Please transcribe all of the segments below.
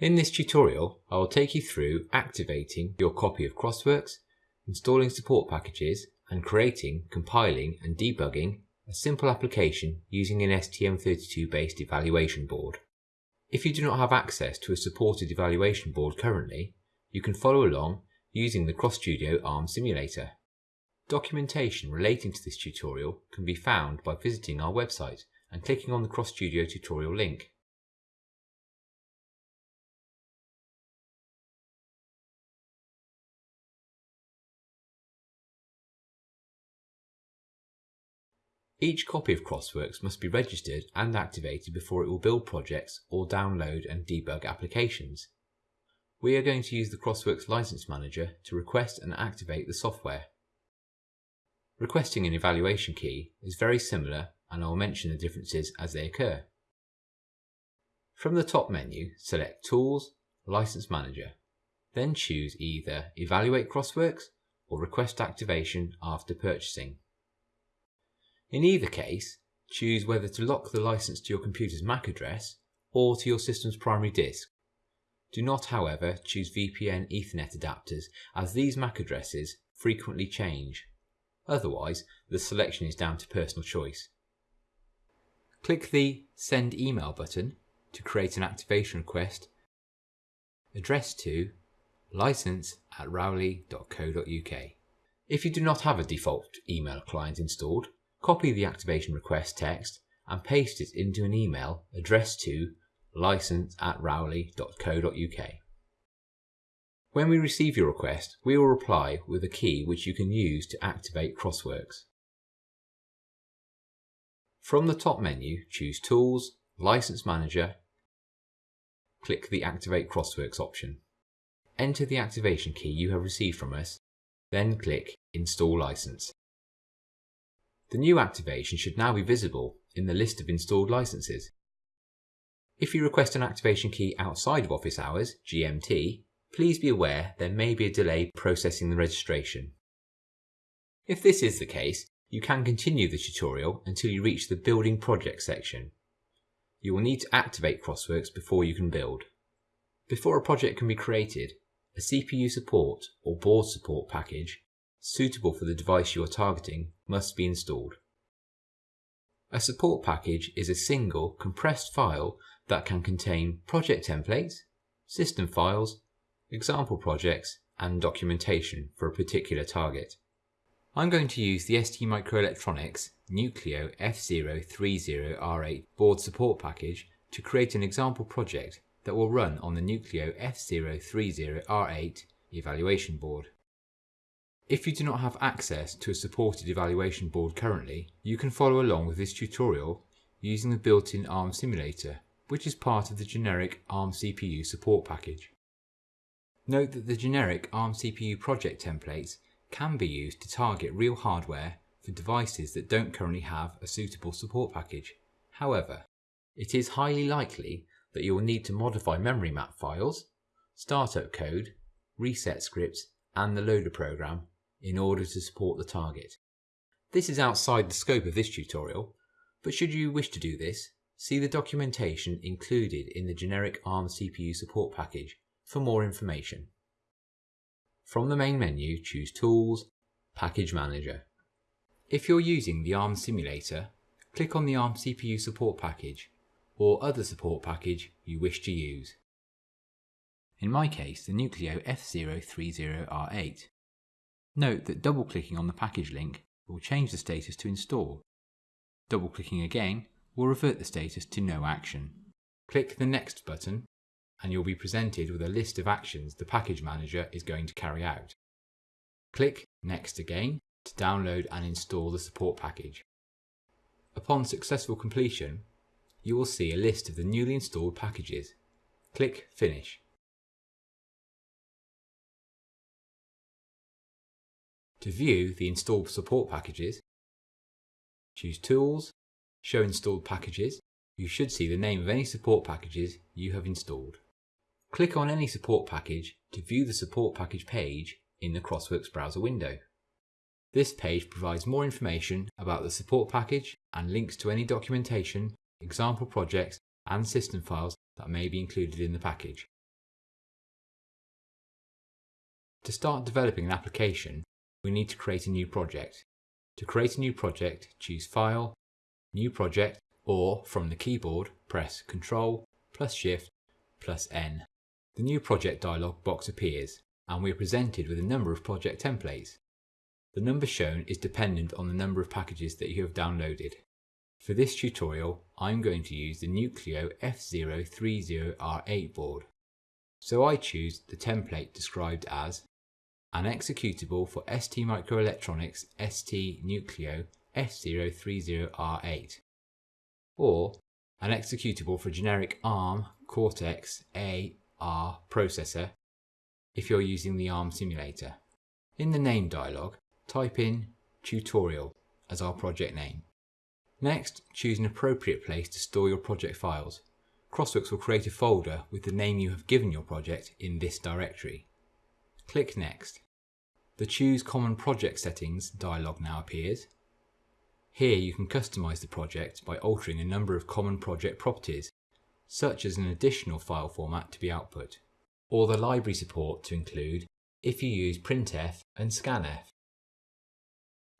In this tutorial, I will take you through activating your copy of Crossworks, installing support packages, and creating, compiling and debugging a simple application using an STM32 based evaluation board. If you do not have access to a supported evaluation board currently, you can follow along using the CrossStudio ARM simulator. Documentation relating to this tutorial can be found by visiting our website and clicking on the CrossStudio tutorial link. Each copy of Crossworks must be registered and activated before it will build projects or download and debug applications. We are going to use the Crossworks License Manager to request and activate the software. Requesting an evaluation key is very similar and I will mention the differences as they occur. From the top menu, select Tools, License Manager. Then choose either Evaluate Crossworks or Request Activation after purchasing. In either case, choose whether to lock the license to your computer's MAC address or to your system's primary disk. Do not, however, choose VPN Ethernet adapters as these MAC addresses frequently change. Otherwise, the selection is down to personal choice. Click the Send Email button to create an activation request addressed to license at rowley.co.uk. If you do not have a default email client installed, copy the activation request text and paste it into an email addressed to license at rowley.co.uk. When we receive your request, we will reply with a key which you can use to activate Crossworks. From the top menu, choose Tools, License Manager, click the Activate Crossworks option. Enter the activation key you have received from us, then click Install License. The new activation should now be visible in the list of installed licenses. If you request an activation key outside of office hours, GMT, please be aware there may be a delay processing the registration. If this is the case, you can continue the tutorial until you reach the Building Project section. You will need to activate Crossworks before you can build. Before a project can be created, a CPU support or board support package suitable for the device you are targeting must be installed. A support package is a single, compressed file that can contain project templates, system files, example projects, and documentation for a particular target. I'm going to use the STMicroelectronics Nucleo F030R8 board support package to create an example project that will run on the Nucleo F030R8 evaluation board. If you do not have access to a supported evaluation board currently, you can follow along with this tutorial using the built-in ARM simulator, which is part of the generic ARM CPU support package. Note that the generic ARM CPU project templates can be used to target real hardware for devices that don't currently have a suitable support package. However, it is highly likely that you will need to modify memory map files, startup code, reset scripts, and the loader program in order to support the target. This is outside the scope of this tutorial, but should you wish to do this, see the documentation included in the generic ARM CPU support package for more information. From the main menu, choose Tools, Package Manager. If you're using the ARM simulator, click on the ARM CPU support package or other support package you wish to use. In my case, the Nucleo F030R8. Note that double-clicking on the package link will change the status to install. Double-clicking again will revert the status to no action. Click the Next button and you'll be presented with a list of actions the package manager is going to carry out. Click Next again to download and install the support package. Upon successful completion, you will see a list of the newly installed packages. Click Finish. To view the installed support packages, choose Tools, Show Installed Packages. You should see the name of any support packages you have installed. Click on any support package to view the support package page in the Crossworks browser window. This page provides more information about the support package and links to any documentation, example projects and system files that may be included in the package. To start developing an application, we need to create a new project. To create a new project, choose File, New Project, or from the keyboard, press Ctrl plus Shift plus N. The New Project dialog box appears, and we are presented with a number of project templates. The number shown is dependent on the number of packages that you have downloaded. For this tutorial, I'm going to use the Nucleo F030R8 board. So I choose the template described as an executable for STMicroelectronics ST Nucleo F030R8 or an executable for generic ARM Cortex-A-R processor if you're using the ARM simulator. In the name dialog, type in tutorial as our project name. Next, choose an appropriate place to store your project files. Crossworks will create a folder with the name you have given your project in this directory. Click Next. The Choose Common Project Settings dialog now appears. Here you can customize the project by altering a number of common project properties, such as an additional file format to be output, or the library support to include if you use printf and scanf.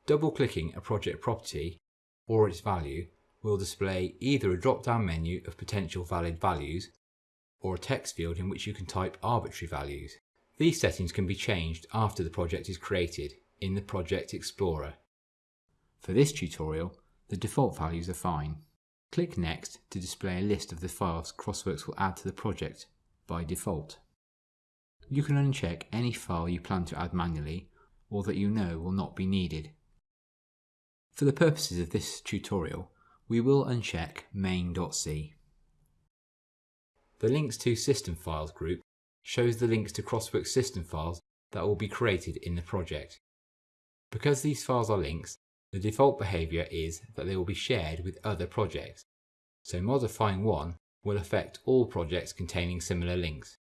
Double-clicking a project property or its value will display either a drop-down menu of potential valid values or a text field in which you can type arbitrary values. These settings can be changed after the project is created in the Project Explorer. For this tutorial, the default values are fine. Click Next to display a list of the files Crossworks will add to the project by default. You can uncheck any file you plan to add manually or that you know will not be needed. For the purposes of this tutorial, we will uncheck main.c. The Links to System Files group shows the links to Crossworks system files that will be created in the project. Because these files are links, the default behaviour is that they will be shared with other projects, so modifying one will affect all projects containing similar links.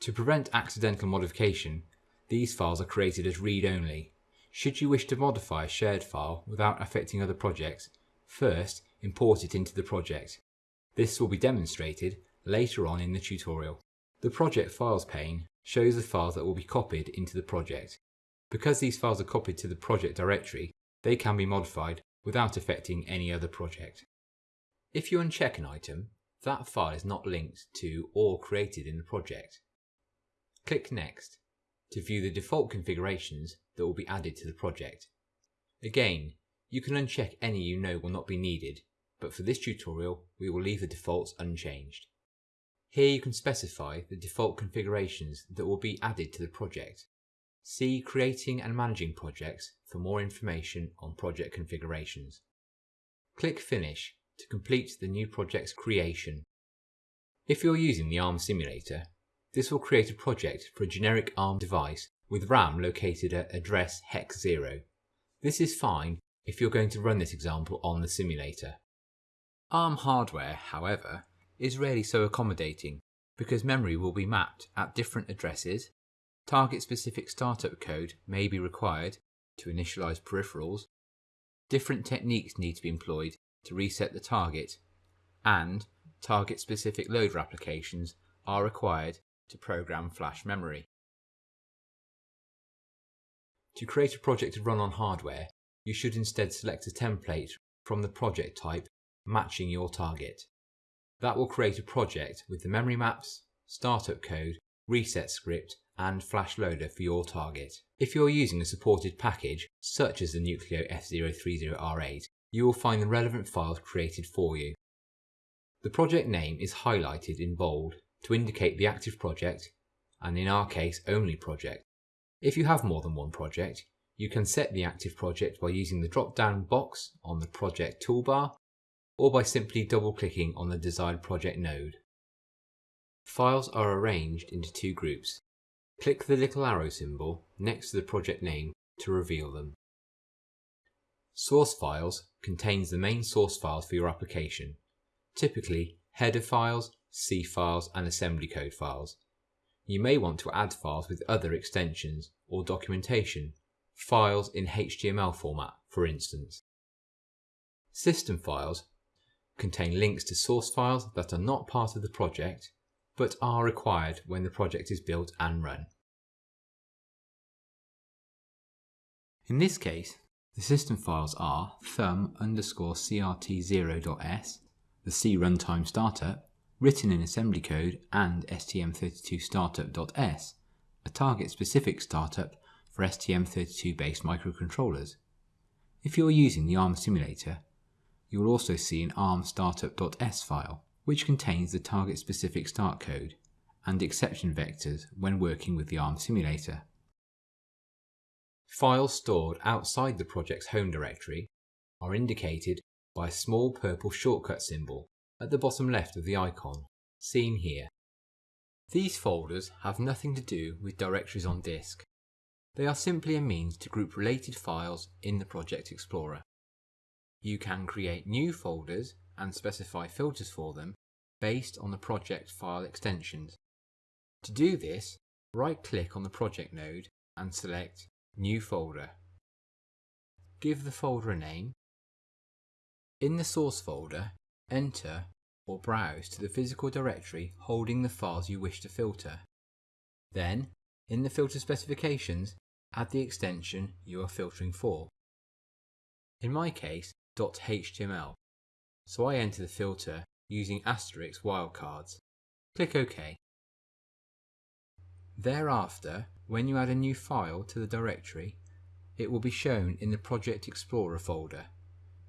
To prevent accidental modification, these files are created as read-only. Should you wish to modify a shared file without affecting other projects, first import it into the project. This will be demonstrated later on in the tutorial. The Project Files pane shows the files that will be copied into the project. Because these files are copied to the project directory, they can be modified without affecting any other project. If you uncheck an item, that file is not linked to or created in the project. Click Next to view the default configurations that will be added to the project. Again, you can uncheck any you know will not be needed, but for this tutorial we will leave the defaults unchanged. Here you can specify the default configurations that will be added to the project. See Creating and Managing Projects for more information on project configurations. Click Finish to complete the new project's creation. If you're using the ARM simulator, this will create a project for a generic ARM device with RAM located at address hex 0. This is fine if you're going to run this example on the simulator. ARM hardware, however, is rarely so accommodating because memory will be mapped at different addresses Target specific startup code may be required to initialize peripherals. Different techniques need to be employed to reset the target, and target specific loader applications are required to program flash memory. To create a project to run on hardware, you should instead select a template from the project type matching your target. That will create a project with the memory maps, startup code, reset script and flash loader for your target. If you're using a supported package, such as the Nucleo F030R8, you will find the relevant files created for you. The project name is highlighted in bold to indicate the active project, and in our case only project. If you have more than one project, you can set the active project by using the drop-down box on the project toolbar, or by simply double-clicking on the desired project node. Files are arranged into two groups, Click the little arrow symbol next to the project name to reveal them. Source files contains the main source files for your application, typically header files, C files and assembly code files. You may want to add files with other extensions or documentation, files in HTML format for instance. System files contain links to source files that are not part of the project but are required when the project is built and run. In this case, the system files are thumb underscore crt0.s, the C runtime startup, written in assembly code, and stm32 startup.s, a target specific startup for STM32 based microcontrollers. If you're using the ARM simulator, you will also see an ARM startup.s file, which contains the target specific start code and exception vectors when working with the ARM simulator. Files stored outside the project's home directory are indicated by a small purple shortcut symbol at the bottom left of the icon, seen here. These folders have nothing to do with directories on disk. They are simply a means to group related files in the Project Explorer. You can create new folders and specify filters for them based on the project file extensions. To do this, right-click on the project node and select New Folder. Give the folder a name. In the source folder, enter or browse to the physical directory holding the files you wish to filter. Then, in the filter specifications, add the extension you are filtering for. In my case, .html, so I enter the filter using asterisk wildcards. Click OK. Thereafter, when you add a new file to the directory, it will be shown in the Project Explorer folder,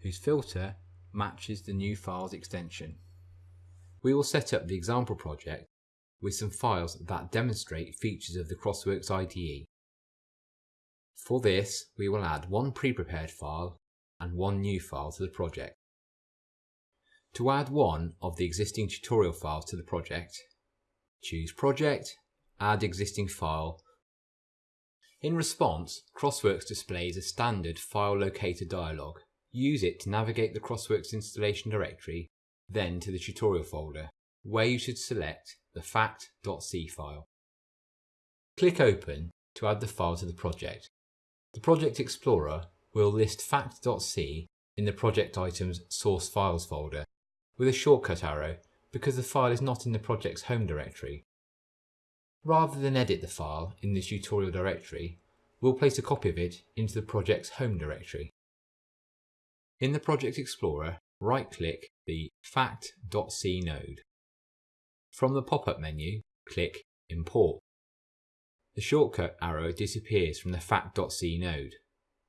whose filter matches the new file's extension. We will set up the example project with some files that demonstrate features of the Crossworks IDE. For this, we will add one pre-prepared file and one new file to the project. To add one of the existing tutorial files to the project, choose Project, Add Existing File. In response, Crossworks displays a standard file locator dialog. Use it to navigate the Crossworks installation directory, then to the tutorial folder, where you should select the fact.c file. Click Open to add the file to the project. The Project Explorer will list fact.c in the project item's source files folder with a shortcut arrow because the file is not in the project's home directory. Rather than edit the file in the tutorial directory, we'll place a copy of it into the project's home directory. In the Project Explorer, right-click the fact.c node. From the pop-up menu, click Import. The shortcut arrow disappears from the fact.c node,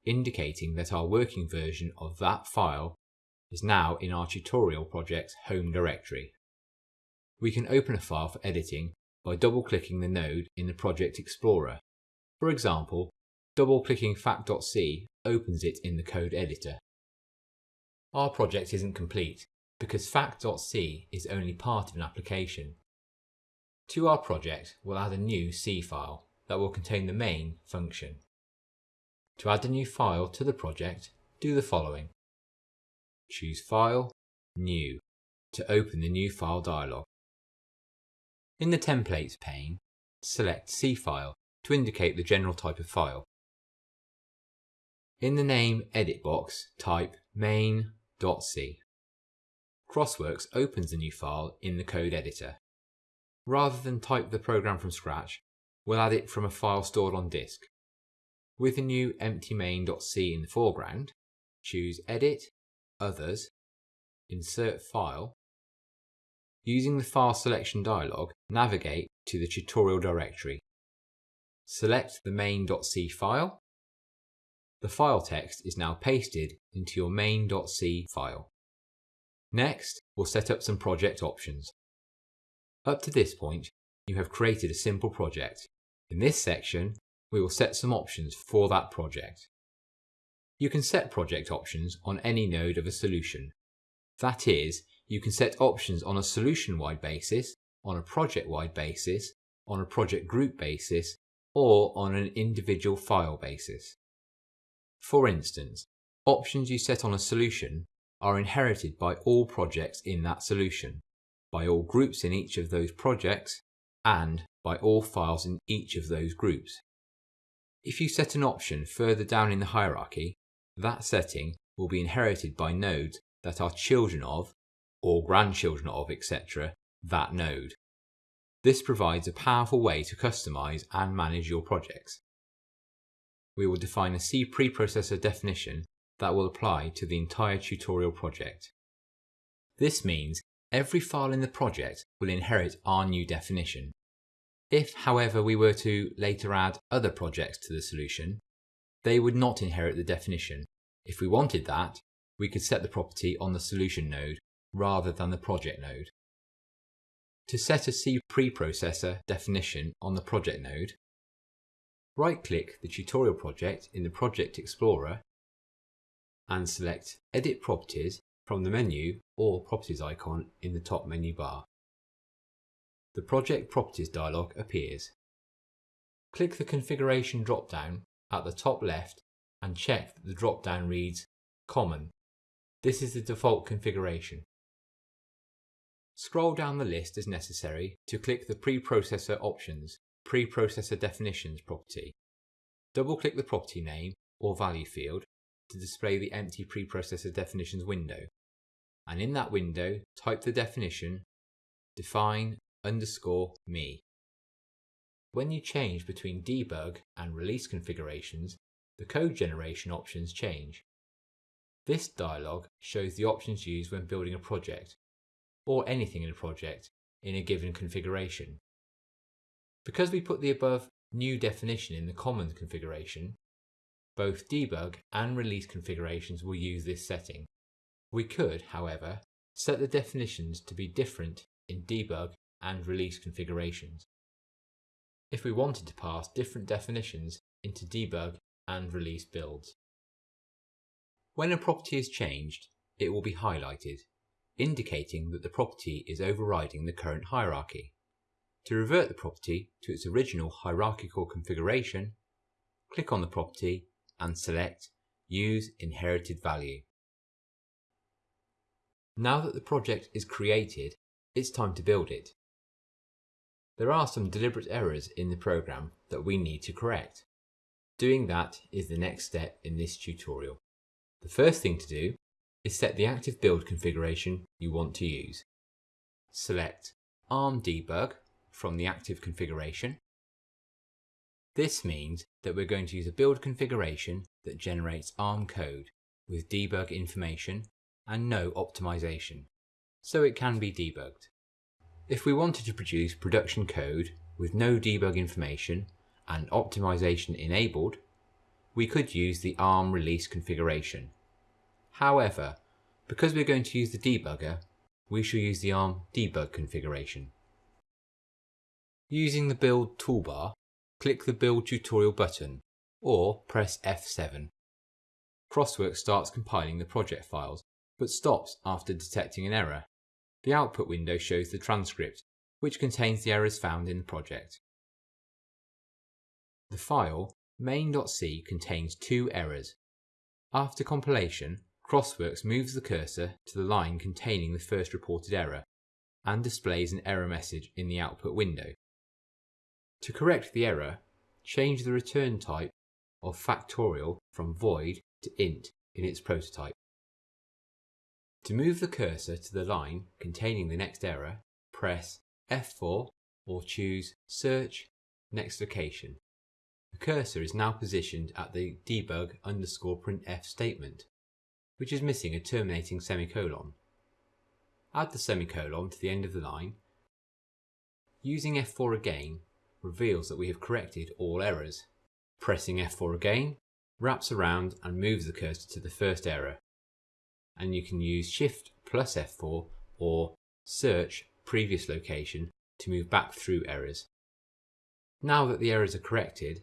indicating that our working version of that file is now in our tutorial project's home directory. We can open a file for editing by double-clicking the node in the Project Explorer. For example, double-clicking fact.c opens it in the code editor. Our project isn't complete because fact.c is only part of an application. To our project, we'll add a new C file that will contain the main function. To add a new file to the project, do the following. Choose File, New to open the New File dialog. In the Templates pane, select C file to indicate the general type of file. In the name edit box, type main.c. Crossworks opens the new file in the code editor. Rather than type the program from scratch, we'll add it from a file stored on disk. With the new empty main.c in the foreground, choose Edit, Others, Insert File. Using the File Selection dialog, navigate to the tutorial directory. Select the main.c file. The file text is now pasted into your main.c file. Next, we'll set up some project options. Up to this point, you have created a simple project. In this section, we will set some options for that project. You can set project options on any node of a solution. That is, you can set options on a solution-wide basis, on a project-wide basis, on a project group basis, or on an individual file basis. For instance, options you set on a solution are inherited by all projects in that solution, by all groups in each of those projects, and by all files in each of those groups. If you set an option further down in the hierarchy, that setting will be inherited by nodes that are children of, or grandchildren of, etc., that node. This provides a powerful way to customize and manage your projects. we will define a C preprocessor definition that will apply to the entire tutorial project. This means every file in the project will inherit our new definition. If, however, we were to later add other projects to the solution, they would not inherit the definition. If we wanted that, we could set the property on the solution node rather than the project node. To set a C preprocessor definition on the project node, right-click the tutorial project in the Project Explorer and select Edit Properties from the menu or Properties icon in the top menu bar. The Project Properties dialog appears. Click the Configuration drop-down at the top left and check that the drop-down reads Common. This is the default configuration. Scroll down the list as necessary to click the Preprocessor Options Preprocessor Definitions property. Double-click the property name or value field to display the empty preprocessor definitions window. And in that window, type the definition define underscore me. When you change between debug and release configurations, the code generation options change. This dialog shows the options used when building a project or anything in a project in a given configuration. Because we put the above new definition in the common configuration, both debug and release configurations will use this setting. We could, however, set the definitions to be different in debug and release configurations. If we wanted to pass different definitions into debug and release builds. When a property is changed, it will be highlighted indicating that the property is overriding the current hierarchy. To revert the property to its original hierarchical configuration, click on the property and select Use Inherited Value. Now that the project is created, it's time to build it. There are some deliberate errors in the program that we need to correct. Doing that is the next step in this tutorial. The first thing to do is set the active build configuration you want to use. Select ARM debug from the active configuration. This means that we're going to use a build configuration that generates ARM code with debug information and no optimization, so it can be debugged. If we wanted to produce production code with no debug information and optimization enabled, we could use the ARM release configuration. However, because we're going to use the debugger, we shall use the ARM debug configuration. Using the build toolbar, click the build tutorial button or press F7. Crosswork starts compiling the project files but stops after detecting an error. The output window shows the transcript, which contains the errors found in the project. The file main.c contains two errors. After compilation, Crossworks moves the cursor to the line containing the first reported error and displays an error message in the output window. To correct the error, change the return type of factorial from void to int in its prototype. To move the cursor to the line containing the next error, press F4 or choose Search Next Location. The cursor is now positioned at the debug underscore printf statement which is missing a terminating semicolon. Add the semicolon to the end of the line. Using F4 again reveals that we have corrected all errors. Pressing F4 again wraps around and moves the cursor to the first error. And you can use Shift plus F4 or Search previous location to move back through errors. Now that the errors are corrected,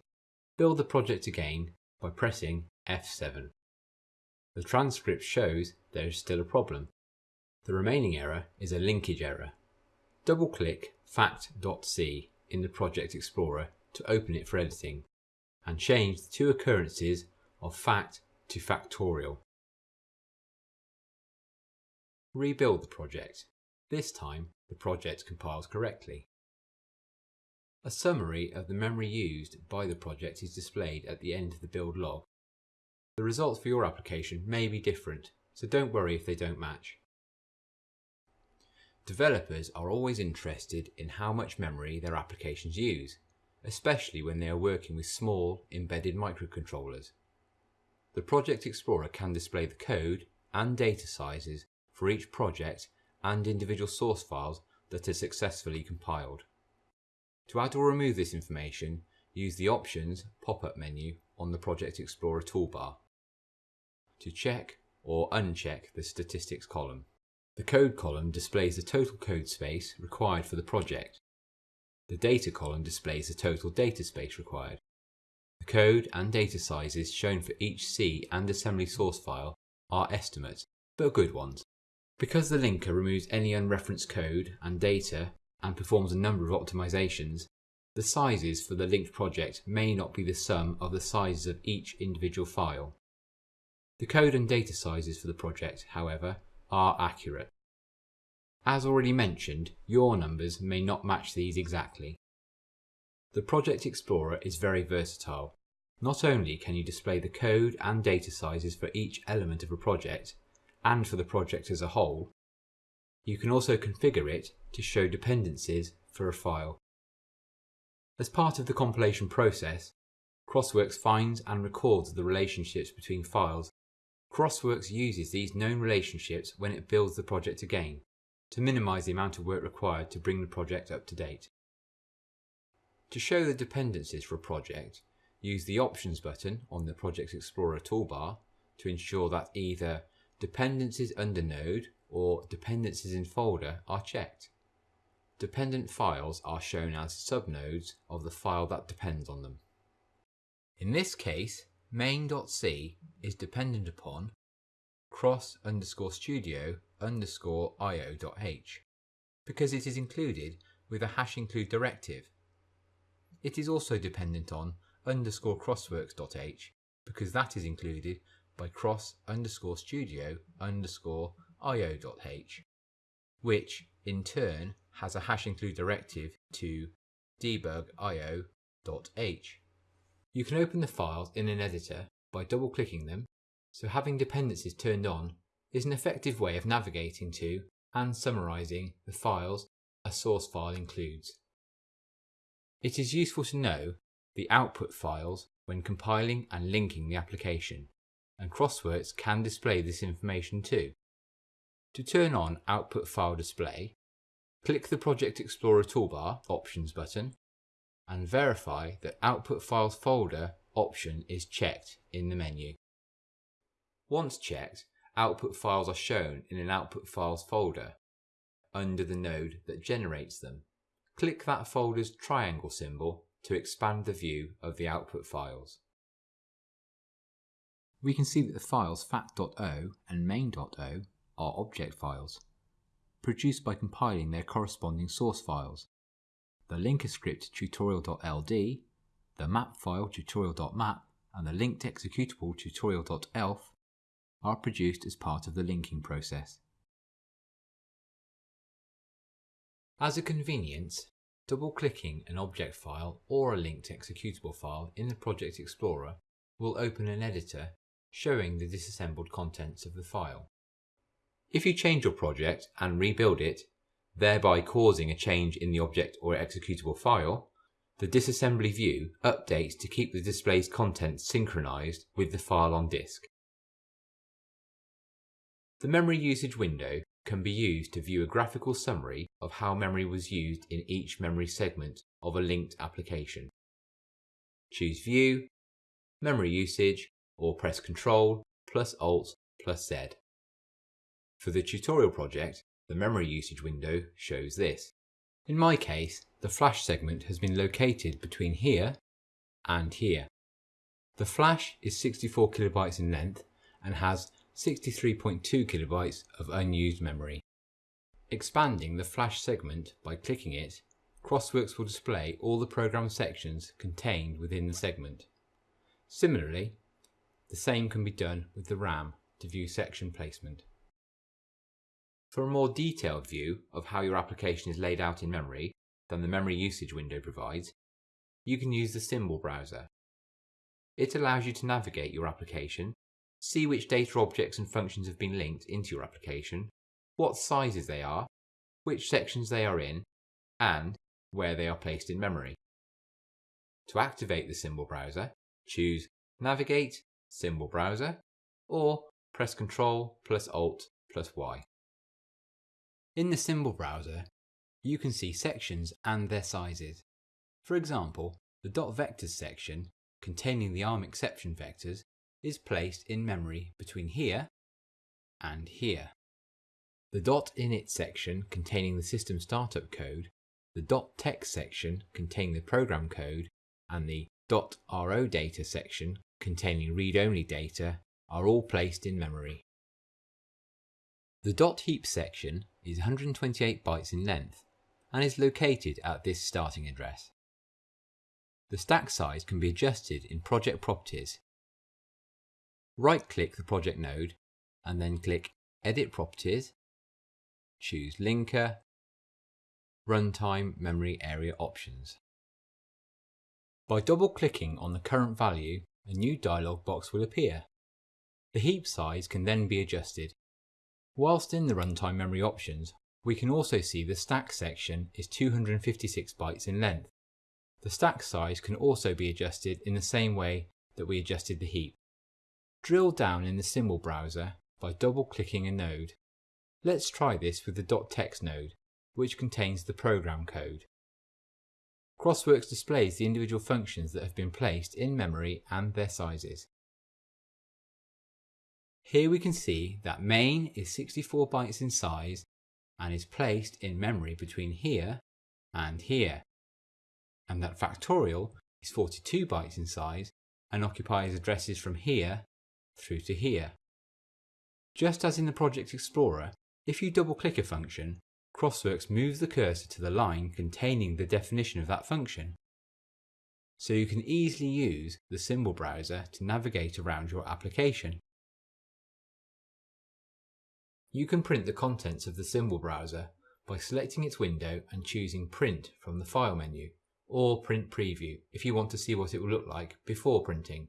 build the project again by pressing F7. The transcript shows there is still a problem. The remaining error is a linkage error. Double-click fact.c in the Project Explorer to open it for editing and change the two occurrences of fact to factorial. Rebuild the project. This time the project compiles correctly. A summary of the memory used by the project is displayed at the end of the build log. The results for your application may be different, so don't worry if they don't match. Developers are always interested in how much memory their applications use, especially when they are working with small embedded microcontrollers. The Project Explorer can display the code and data sizes for each project and individual source files that are successfully compiled. To add or remove this information, use the Options pop-up menu on the Project Explorer toolbar to check or uncheck the statistics column. The code column displays the total code space required for the project. The data column displays the total data space required. The code and data sizes shown for each C and assembly source file are estimates, but good ones. Because the linker removes any unreferenced code and data and performs a number of optimizations, the sizes for the linked project may not be the sum of the sizes of each individual file. The code and data sizes for the project, however, are accurate. As already mentioned, your numbers may not match these exactly. The Project Explorer is very versatile. Not only can you display the code and data sizes for each element of a project, and for the project as a whole, you can also configure it to show dependencies for a file. As part of the compilation process, Crossworks finds and records the relationships between files Crossworks uses these known relationships when it builds the project again, to minimise the amount of work required to bring the project up to date. To show the dependencies for a project, use the Options button on the Project Explorer toolbar to ensure that either Dependencies under node or Dependencies in folder are checked. Dependent files are shown as subnodes of the file that depends on them. In this case, main.c is dependent upon cross underscore studio underscore io.h because it is included with a hash include directive. It is also dependent on underscore crossworks.h because that is included by cross underscore studio underscore io.h, which in turn has a hash include directive to debug io.h. You can open the files in an editor by double clicking them, so having dependencies turned on is an effective way of navigating to and summarizing the files a source file includes. It is useful to know the output files when compiling and linking the application, and Crossworks can display this information too. To turn on Output File Display, click the Project Explorer toolbar Options button and verify that Output Files folder option is checked in the menu. Once checked, output files are shown in an Output Files folder under the node that generates them. Click that folder's triangle symbol to expand the view of the output files. We can see that the files fact.o and main.o are object files, produced by compiling their corresponding source files the linker script tutorial.ld, the map file tutorial.map, and the linked executable tutorial.elf are produced as part of the linking process. As a convenience, double-clicking an object file or a linked executable file in the Project Explorer will open an editor showing the disassembled contents of the file. If you change your project and rebuild it, thereby causing a change in the object or executable file, the disassembly view updates to keep the display's contents synchronized with the file on disk. The memory usage window can be used to view a graphical summary of how memory was used in each memory segment of a linked application. Choose View, Memory Usage, or press Ctrl plus Alt plus Z. For the tutorial project, the memory usage window shows this. In my case, the flash segment has been located between here and here. The flash is 64 kilobytes in length and has 63.2 kilobytes of unused memory. Expanding the flash segment by clicking it, Crossworks will display all the program sections contained within the segment. Similarly, the same can be done with the RAM to view section placement. For a more detailed view of how your application is laid out in memory than the memory usage window provides, you can use the symbol browser. It allows you to navigate your application, see which data objects and functions have been linked into your application, what sizes they are, which sections they are in, and where they are placed in memory. To activate the symbol browser, choose Navigate, Symbol Browser, or press Ctrl plus Alt plus Y. In the symbol browser, you can see sections and their sizes. For example, the dot .vectors section, containing the ARM exception vectors, is placed in memory between here and here. The dot .init section containing the system startup code, the dot .text section containing the program code, and the dot .ro data section containing read-only data are all placed in memory. The dot .heap section is 128 bytes in length and is located at this starting address. The stack size can be adjusted in Project Properties. Right-click the project node and then click Edit Properties, choose Linker, Runtime Memory Area Options. By double-clicking on the current value, a new dialog box will appear. The heap size can then be adjusted. Whilst in the runtime memory options, we can also see the stack section is 256 bytes in length. The stack size can also be adjusted in the same way that we adjusted the heap. Drill down in the symbol browser by double-clicking a node. Let's try this with the .text node, which contains the program code. Crossworks displays the individual functions that have been placed in memory and their sizes. Here we can see that main is 64 bytes in size and is placed in memory between here and here, and that factorial is 42 bytes in size and occupies addresses from here through to here. Just as in the Project Explorer, if you double click a function, Crossworks moves the cursor to the line containing the definition of that function. So you can easily use the symbol browser to navigate around your application. You can print the contents of the symbol browser by selecting its window and choosing Print from the File menu, or Print Preview if you want to see what it will look like before printing.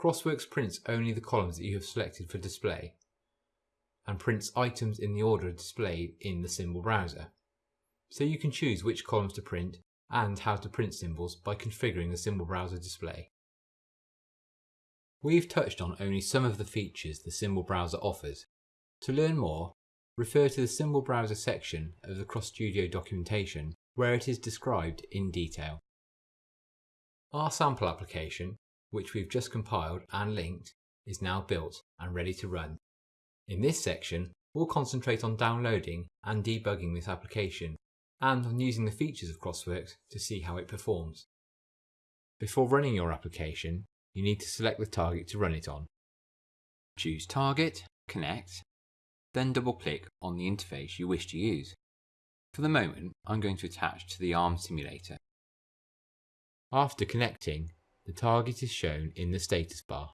Crossworks prints only the columns that you have selected for display, and prints items in the order displayed in the symbol browser. So you can choose which columns to print and how to print symbols by configuring the symbol browser display. We've touched on only some of the features the symbol browser offers. To learn more, refer to the symbol browser section of the CrossStudio documentation where it is described in detail. Our sample application, which we've just compiled and linked, is now built and ready to run. In this section, we'll concentrate on downloading and debugging this application and on using the features of Crossworks to see how it performs. Before running your application, you need to select the target to run it on. Choose Target, Connect, then double click on the interface you wish to use. For the moment, I'm going to attach to the ARM simulator. After connecting, the target is shown in the status bar.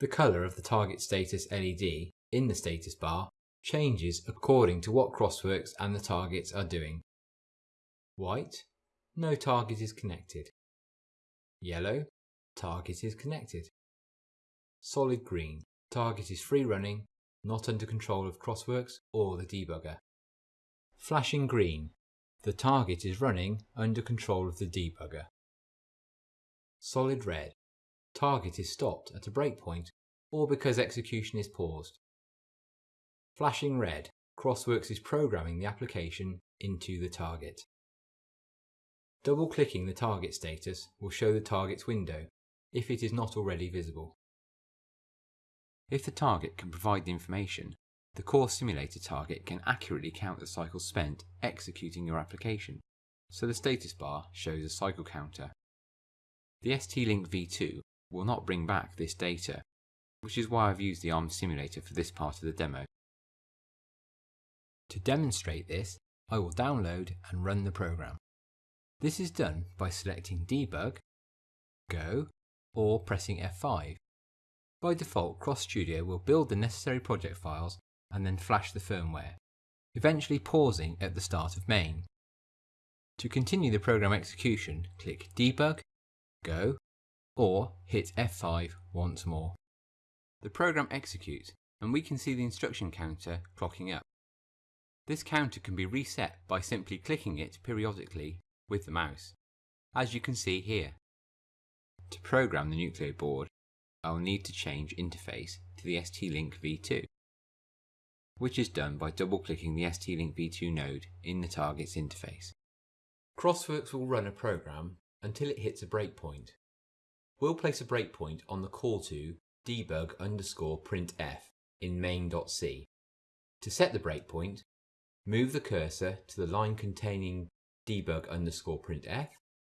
The colour of the target status LED in the status bar changes according to what Crossworks and the targets are doing. White, no target is connected. Yellow, target is connected. Solid green, target is free running, not under control of Crossworks or the debugger. Flashing green, the target is running under control of the debugger. Solid red, target is stopped at a breakpoint or because execution is paused. Flashing red, Crossworks is programming the application into the target. Double-clicking the target status will show the target's window if it is not already visible. If the target can provide the information, the core simulator target can accurately count the cycles spent executing your application, so the status bar shows a cycle counter. The ST-Link v2 will not bring back this data, which is why I've used the ARM simulator for this part of the demo. To demonstrate this, I will download and run the program. This is done by selecting Debug, Go, or pressing F5. By default, CrossStudio will build the necessary project files and then flash the firmware, eventually pausing at the start of main. To continue the program execution, click Debug, Go, or hit F5 once more. The program executes and we can see the instruction counter clocking up. This counter can be reset by simply clicking it periodically with the mouse. as you can see here. To program the Nucleo board, I will need to change interface to the ST-Link V2, which is done by double-clicking the ST-Link V2 node in the target's interface. Crossworks will run a program until it hits a breakpoint. We'll place a breakpoint on the call to debug underscore printf in main.c. To set the breakpoint, move the cursor to the line containing debug underscore printf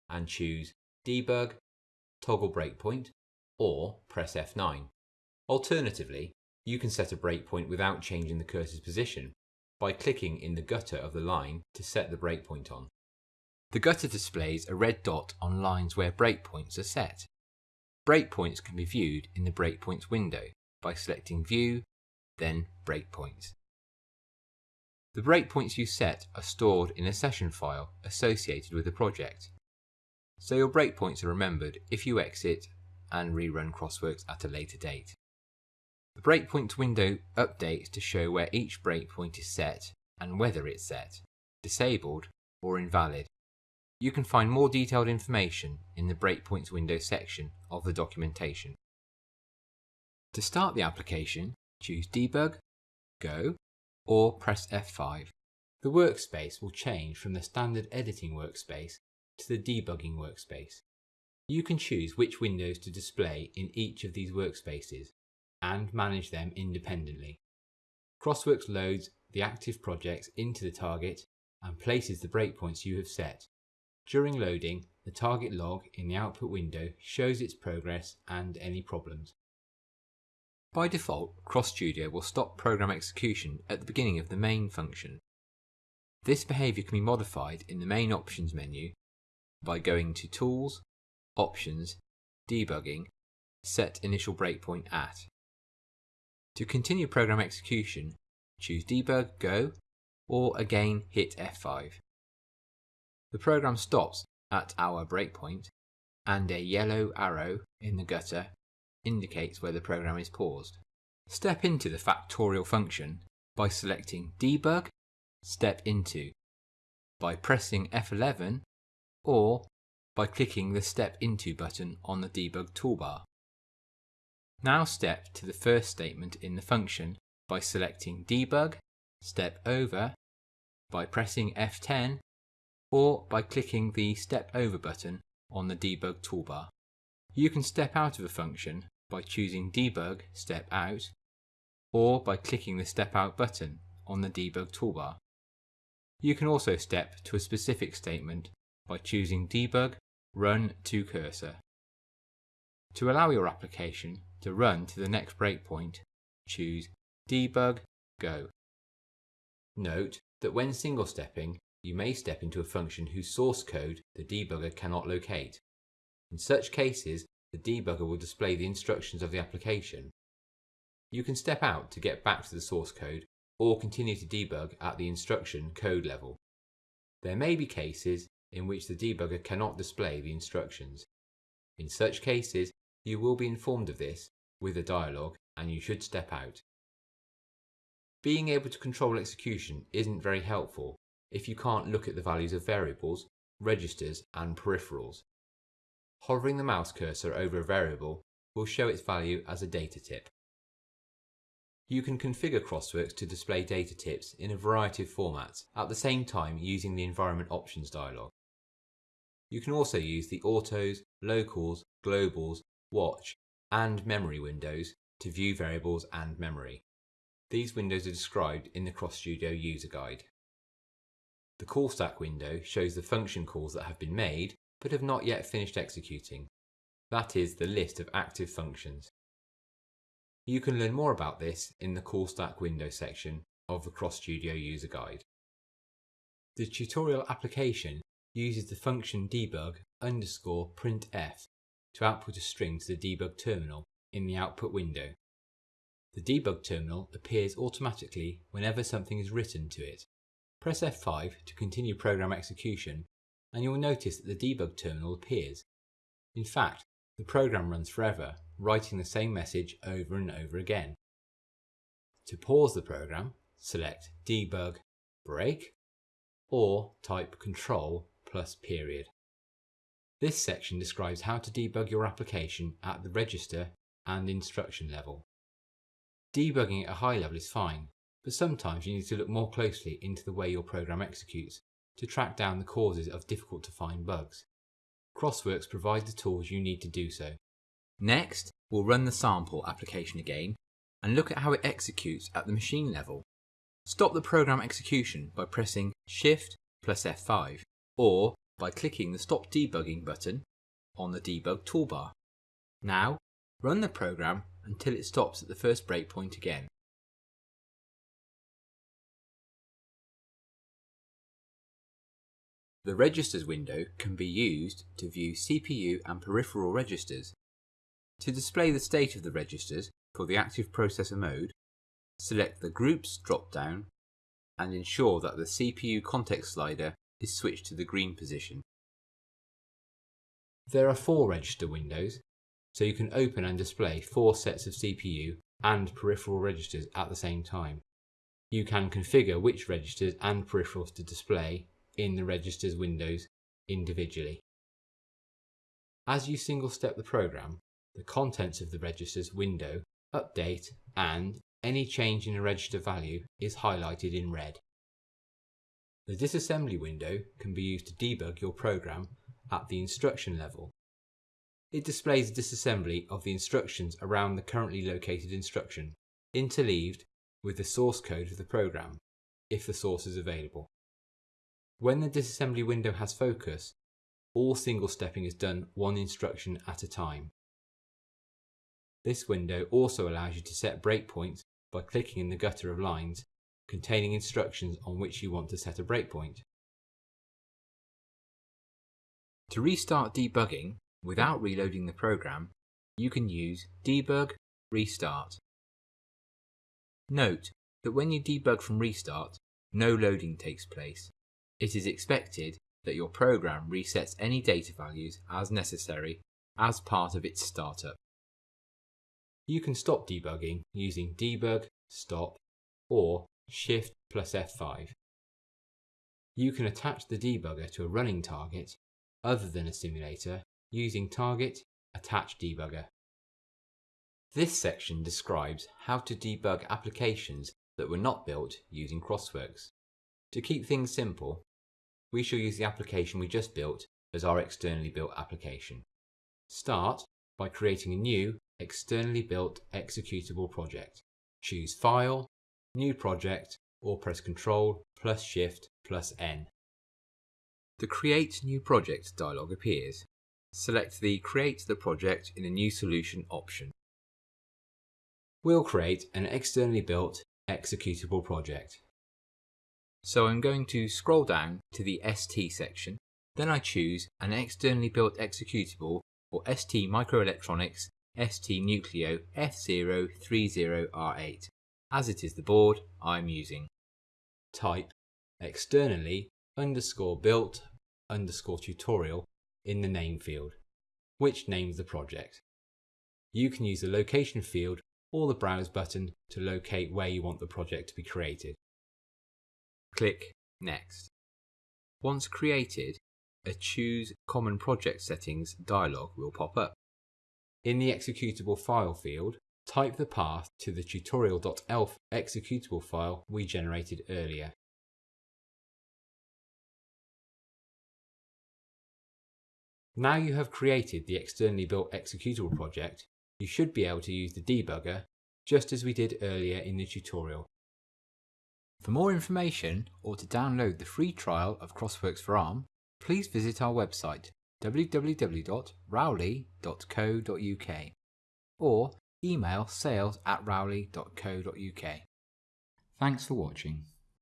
and choose debug toggle breakpoint or press F9. Alternatively, you can set a breakpoint without changing the cursor's position by clicking in the gutter of the line to set the breakpoint on. The gutter displays a red dot on lines where breakpoints are set. Breakpoints can be viewed in the Breakpoints window by selecting View, then Breakpoints. The breakpoints you set are stored in a session file associated with the project, so your breakpoints are remembered if you exit and rerun Crossworks at a later date. The breakpoints window updates to show where each breakpoint is set and whether it's set, disabled or invalid. You can find more detailed information in the breakpoints window section of the documentation. To start the application, choose Debug, Go, or press F5. The workspace will change from the standard editing workspace to the debugging workspace. You can choose which windows to display in each of these workspaces and manage them independently. Crossworks loads the active projects into the target and places the breakpoints you have set. During loading, the target log in the output window shows its progress and any problems. By default, CrossStudio will stop program execution at the beginning of the main function. This behavior can be modified in the main options menu by going to Tools, Options, Debugging, Set Initial Breakpoint At. To continue program execution, choose Debug, Go, or again hit F5. The program stops at our breakpoint and a yellow arrow in the gutter indicates where the program is paused. Step into the factorial function by selecting Debug, Step Into, by pressing F11 or by clicking the Step Into button on the debug toolbar. Now step to the first statement in the function by selecting Debug, Step Over, by pressing F10 or by clicking the Step Over button on the debug toolbar. You can step out of a function by choosing Debug Step Out or by clicking the Step Out button on the debug toolbar. You can also step to a specific statement by choosing Debug Run to Cursor. To allow your application to run to the next breakpoint, choose Debug Go. Note that when single stepping, you may step into a function whose source code the debugger cannot locate. In such cases, the debugger will display the instructions of the application. You can step out to get back to the source code or continue to debug at the instruction code level. There may be cases in which the debugger cannot display the instructions. In such cases, you will be informed of this with a dialog and you should step out. Being able to control execution isn't very helpful if you can't look at the values of variables, registers and peripherals. Hovering the mouse cursor over a variable will show its value as a data tip. You can configure Crossworks to display data tips in a variety of formats at the same time using the Environment Options dialog. You can also use the Autos, Locals, Globals, Watch and Memory windows to view variables and memory. These windows are described in the CrossStudio user guide. The call stack window shows the function calls that have been made but have not yet finished executing. That is the list of active functions. You can learn more about this in the Call Stack window section of the CrossStudio user guide. The tutorial application uses the function debug underscore printf to output a string to the debug terminal in the output window. The debug terminal appears automatically whenever something is written to it. Press F5 to continue program execution and you will notice that the debug terminal appears. In fact, the program runs forever, writing the same message over and over again. To pause the program, select Debug Break or type Control plus period. This section describes how to debug your application at the register and instruction level. Debugging at a high level is fine, but sometimes you need to look more closely into the way your program executes to track down the causes of difficult to find bugs. Crossworks provides the tools you need to do so. Next, we'll run the sample application again and look at how it executes at the machine level. Stop the program execution by pressing Shift plus F5 or by clicking the Stop Debugging button on the debug toolbar. Now, run the program until it stops at the first breakpoint again. The Registers window can be used to view CPU and peripheral registers. To display the state of the registers for the active processor mode, select the Groups drop-down and ensure that the CPU context slider is switched to the green position. There are four register windows, so you can open and display four sets of CPU and peripheral registers at the same time. You can configure which registers and peripherals to display in the registers windows individually. As you single step the program, the contents of the registers window update and any change in a register value is highlighted in red. The disassembly window can be used to debug your program at the instruction level. It displays the disassembly of the instructions around the currently located instruction, interleaved with the source code of the program, if the source is available. When the disassembly window has focus, all single stepping is done one instruction at a time. This window also allows you to set breakpoints by clicking in the gutter of lines containing instructions on which you want to set a breakpoint. To restart debugging without reloading the program, you can use debug restart. Note that when you debug from restart, no loading takes place. It is expected that your program resets any data values as necessary as part of its startup. You can stop debugging using debug, stop, or shift plus F5. You can attach the debugger to a running target other than a simulator using target attach debugger. This section describes how to debug applications that were not built using Crossworks. To keep things simple, we shall use the application we just built as our externally built application. Start by creating a new externally built executable project. Choose File, New Project, or press Ctrl plus Shift plus N. The Create New Project dialog appears. Select the Create the Project in a New Solution option. We'll create an externally built executable project. So I'm going to scroll down to the ST section, then I choose an externally built executable for ST Microelectronics ST Nucleo F030R8, as it is the board I'm using. Type externally underscore built underscore tutorial in the name field, which names the project. You can use the location field or the browse button to locate where you want the project to be created. Click Next. Once created, a Choose Common Project Settings dialog will pop up. In the executable file field, type the path to the tutorial.elf executable file we generated earlier. Now you have created the externally built executable project, you should be able to use the debugger just as we did earlier in the tutorial. For more information or to download the free trial of Crossworks for ARM, please visit our website www.rowley.co.uk or email sales at rowley.co.uk. Thanks for watching.